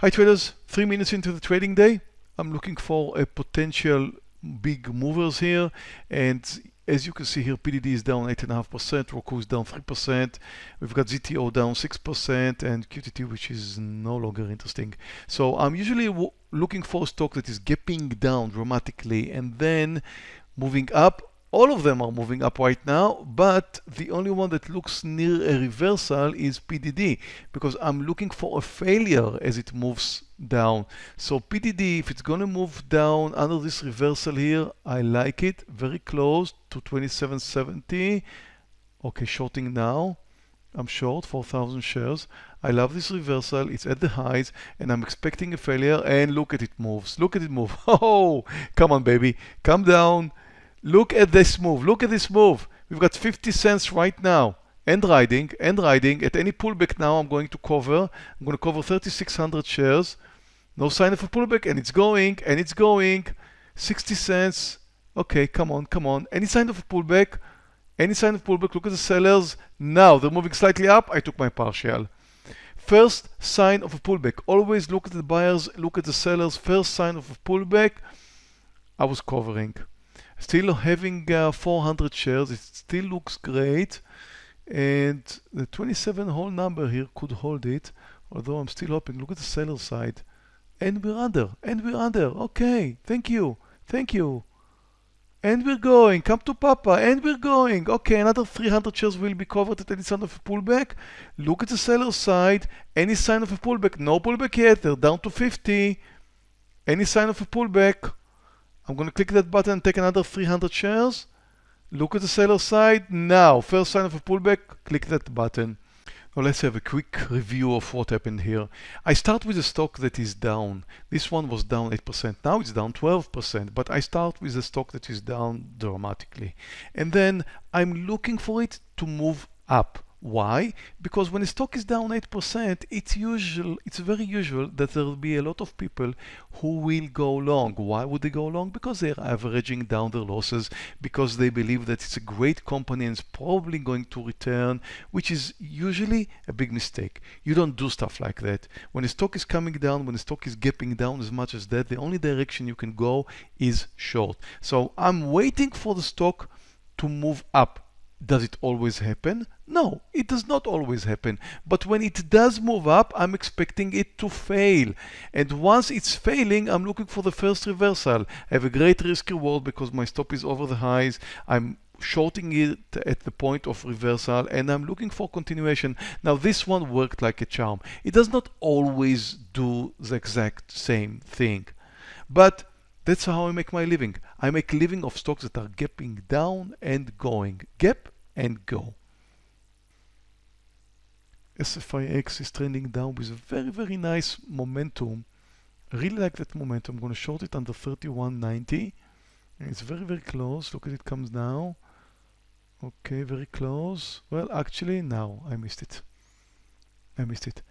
Hi traders, three minutes into the trading day. I'm looking for a potential big movers here. And as you can see here, PDD is down 8.5%, Roku is down 3%. We've got ZTO down 6% and QTT, which is no longer interesting. So I'm usually looking for a stock that is gapping down dramatically and then moving up all of them are moving up right now, but the only one that looks near a reversal is PDD because I'm looking for a failure as it moves down. So PDD, if it's going to move down under this reversal here, I like it very close to 2770. Okay, shorting now. I'm short 4,000 shares. I love this reversal. It's at the highs and I'm expecting a failure and look at it moves. Look at it move. Oh, come on, baby. Come down. Look at this move. Look at this move. We've got 50 cents right now. End riding, end riding. At any pullback now, I'm going to cover. I'm going to cover 3,600 shares. No sign of a pullback, and it's going, and it's going. 60 cents. Okay, come on, come on. Any sign of a pullback? Any sign of pullback? Look at the sellers. Now, they're moving slightly up. I took my partial. First sign of a pullback. Always look at the buyers, look at the sellers. First sign of a pullback, I was covering. Still having uh, 400 shares, it still looks great. And the 27 whole number here could hold it, although I'm still hoping. Look at the seller side. And we're under, and we're under. Okay, thank you, thank you. And we're going, come to Papa, and we're going. Okay, another 300 shares will be covered at any sign of a pullback. Look at the seller side, any sign of a pullback. No pullback yet, they're down to 50. Any sign of a pullback. I'm going to click that button and take another 300 shares. Look at the seller side. Now, first sign of a pullback, click that button. Now let's have a quick review of what happened here. I start with a stock that is down. This one was down 8%. Now it's down 12%, but I start with a stock that is down dramatically. And then I'm looking for it to move up. Why? Because when a stock is down 8%, it's usual, it's very usual that there will be a lot of people who will go long. Why would they go long? Because they're averaging down their losses, because they believe that it's a great company and it's probably going to return, which is usually a big mistake. You don't do stuff like that. When a stock is coming down, when a stock is gapping down as much as that, the only direction you can go is short. So I'm waiting for the stock to move up does it always happen? No, it does not always happen. But when it does move up, I'm expecting it to fail. And once it's failing, I'm looking for the first reversal. I have a great risk reward because my stop is over the highs. I'm shorting it at the point of reversal and I'm looking for continuation. Now this one worked like a charm. It does not always do the exact same thing. But that's how I make my living. I make living of stocks that are gapping down and going. Gap and go. SFIX is trending down with a very, very nice momentum. I really like that momentum. I'm going to short it under 31.90. It's very, very close. Look at it comes now. Okay, very close. Well, actually, now I missed it. I missed it.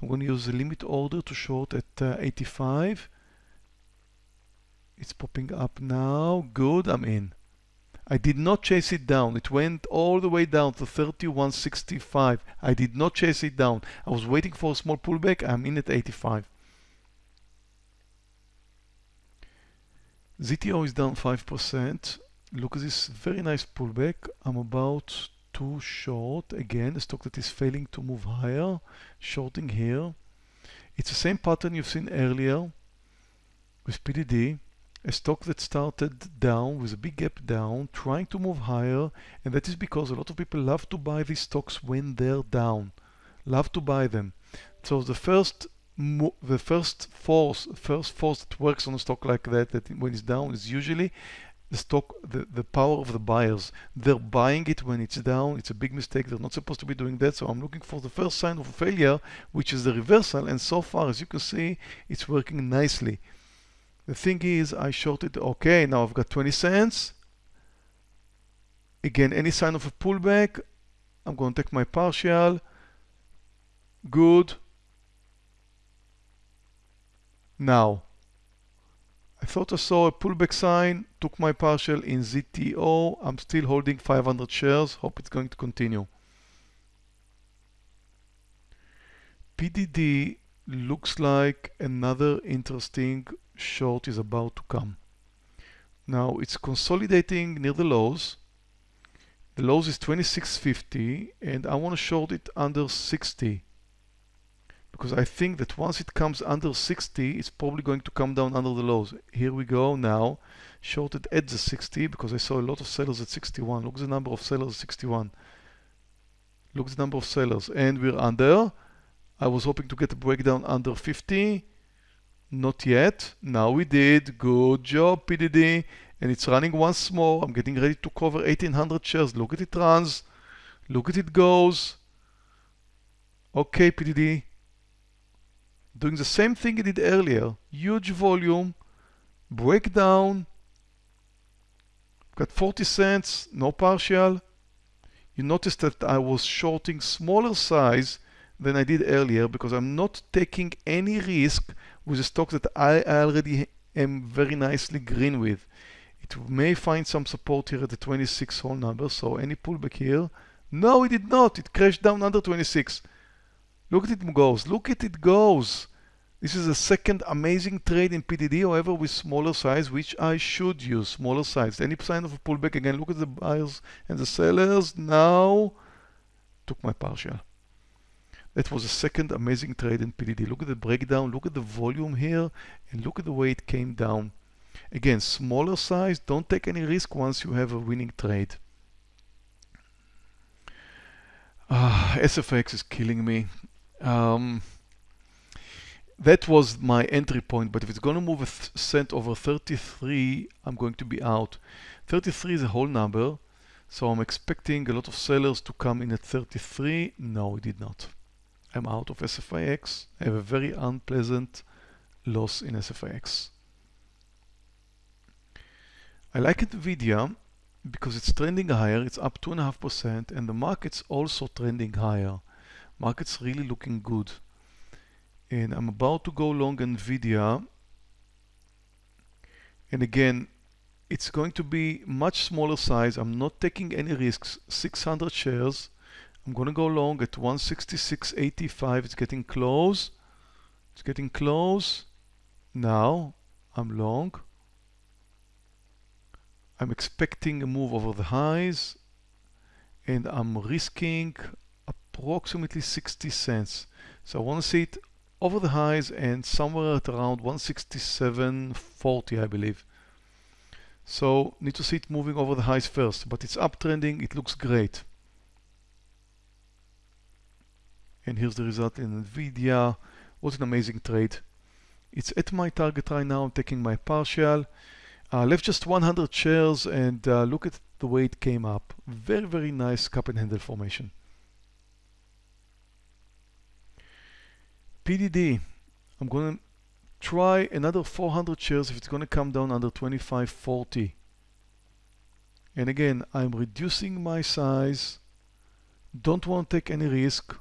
I'm going to use the limit order to short at uh, 85. It's popping up now. Good, I'm in. I did not chase it down. It went all the way down to 31.65. I did not chase it down. I was waiting for a small pullback. I'm in at 85. ZTO is down 5%. Look at this very nice pullback. I'm about to short again, a stock that is failing to move higher. Shorting here. It's the same pattern you've seen earlier with PDD a stock that started down with a big gap down, trying to move higher, and that is because a lot of people love to buy these stocks when they're down. Love to buy them. So the first the first force, first force that works on a stock like that, that when it's down, is usually the stock, the, the power of the buyers. They're buying it when it's down. It's a big mistake. They're not supposed to be doing that. So I'm looking for the first sign of failure, which is the reversal. And so far, as you can see, it's working nicely. The thing is, I shorted, okay, now I've got 20 cents. Again, any sign of a pullback, I'm going to take my partial. Good. Now, I thought I saw a pullback sign, took my partial in ZTO. I'm still holding 500 shares. Hope it's going to continue. PDD looks like another interesting short is about to come. Now it's consolidating near the lows. The lows is 26.50 and I want to short it under 60 because I think that once it comes under 60 it's probably going to come down under the lows. Here we go now shorted at the 60 because I saw a lot of sellers at 61. Look the number of sellers at 61. Look at the number of sellers and we're under I was hoping to get a breakdown under 50. Not yet. Now we did. Good job, PDD. And it's running once more. I'm getting ready to cover 1800 shares. Look at it runs. Look at it goes. Okay, PDD. Doing the same thing it did earlier. Huge volume. Breakdown. Got 40 cents. No partial. You notice that I was shorting smaller size than I did earlier because I'm not taking any risk with a stock that I already am very nicely green with. It may find some support here at the 26 whole number, so any pullback here. No, it did not. It crashed down under 26. Look at it goes. Look at it goes. This is a second amazing trade in PDD, however, with smaller size, which I should use, smaller size. Any sign of a pullback again, look at the buyers and the sellers. Now, took my partial. That was a second amazing trade in PDD. Look at the breakdown, look at the volume here, and look at the way it came down. Again, smaller size, don't take any risk once you have a winning trade. Uh, ah, SFIX is killing me. Um, that was my entry point, but if it's going to move a cent over 33, I'm going to be out. 33 is a whole number, so I'm expecting a lot of sellers to come in at 33. No, it did not. I'm out of SFIX. I have a very unpleasant loss in SFIX. I like NVIDIA because it's trending higher, it's up 2.5% and the market's also trending higher. Market's really looking good. And I'm about to go long NVIDIA. And again, it's going to be much smaller size. I'm not taking any risks. 600 shares. I'm going to go long at 166.85. It's getting close. It's getting close. Now I'm long. I'm expecting a move over the highs and I'm risking approximately 60 cents. So I want to see it over the highs and somewhere at around 167.40 I believe. So need to see it moving over the highs first, but it's uptrending, it looks great. And here's the result in NVIDIA. What an amazing trade. It's at my target right now, I'm taking my partial. Uh, left just 100 shares and uh, look at the way it came up. Very, very nice cup and handle formation. PDD, I'm going to try another 400 shares if it's going to come down under 25.40. And again, I'm reducing my size. Don't want to take any risk.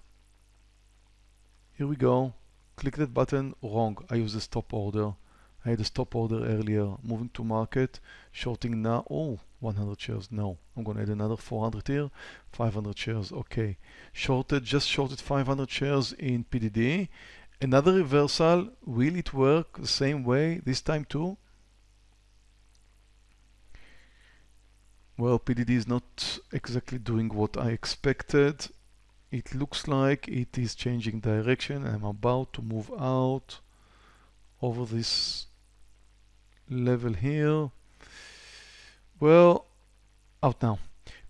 Here we go. Click that button. Wrong. I use the stop order. I had a stop order earlier. Moving to market. Shorting now. Oh, 100 shares. No. I'm going to add another 400 here. 500 shares. Okay. Shorted. Just shorted 500 shares in PDD. Another reversal. Will it work the same way this time too? Well, PDD is not exactly doing what I expected it looks like it is changing direction. I'm about to move out over this level here. Well out now.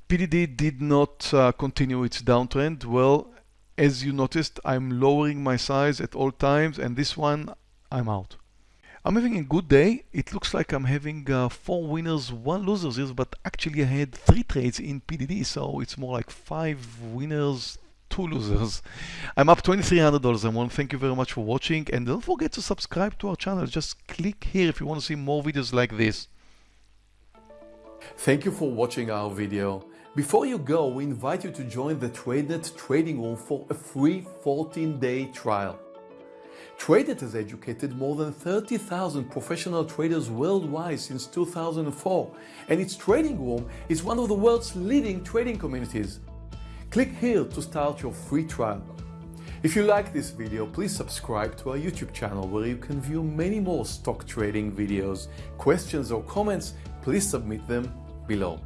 PDD did not uh, continue its downtrend. Well as you noticed I'm lowering my size at all times and this one I'm out. I'm having a good day. It looks like I'm having uh, four winners, one losers, but actually I had three trades in PDD, so it's more like five winners, two losers. I'm up $2,300. I want thank you very much for watching and don't forget to subscribe to our channel. Just click here if you want to see more videos like this. Thank you for watching our video. Before you go, we invite you to join the TradeNet trading room for a free 14-day trial. TradeNet has educated more than 30,000 professional traders worldwide since 2004, and its trading room is one of the world's leading trading communities. Click here to start your free trial. If you like this video, please subscribe to our YouTube channel where you can view many more stock trading videos. Questions or comments, please submit them below.